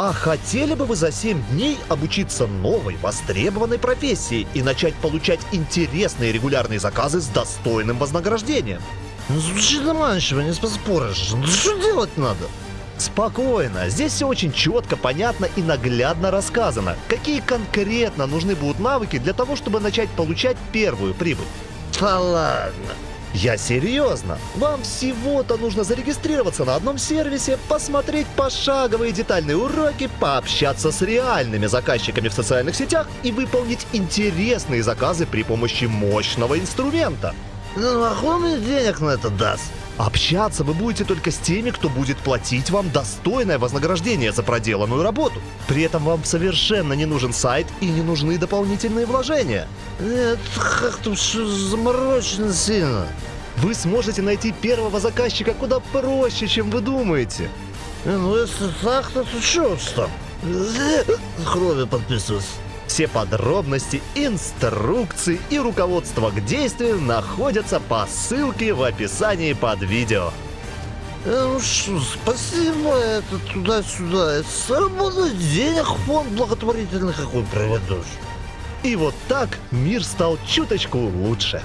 А хотели бы вы за 7 дней обучиться новой, востребованной профессии и начать получать интересные регулярные заказы с достойным вознаграждением? Ну, звучит заманчиво, не поспоришь. Ну, что делать надо? Спокойно, здесь все очень четко, понятно и наглядно рассказано, какие конкретно нужны будут навыки для того, чтобы начать получать первую прибыль. Да ладно. Я серьезно. Вам всего-то нужно зарегистрироваться на одном сервисе, посмотреть пошаговые детальные уроки, пообщаться с реальными заказчиками в социальных сетях и выполнить интересные заказы при помощи мощного инструмента. Ну, а кто мне денег на это даст? Общаться вы будете только с теми, кто будет платить вам достойное вознаграждение за проделанную работу. При этом вам совершенно не нужен сайт и не нужны дополнительные вложения. Нет, как-то все заморочено сильно. Вы сможете найти первого заказчика куда проще, чем вы думаете. Не, Ну, если так, то что там? Крови подписываться. Все подробности, инструкции и руководство к действию находятся по ссылке в описании под видео. Э, Ну что, спасибо, это туда-сюда. Заработать денег в фонд благотворительный какой приведешь. И вот так мир стал чуточку лучше.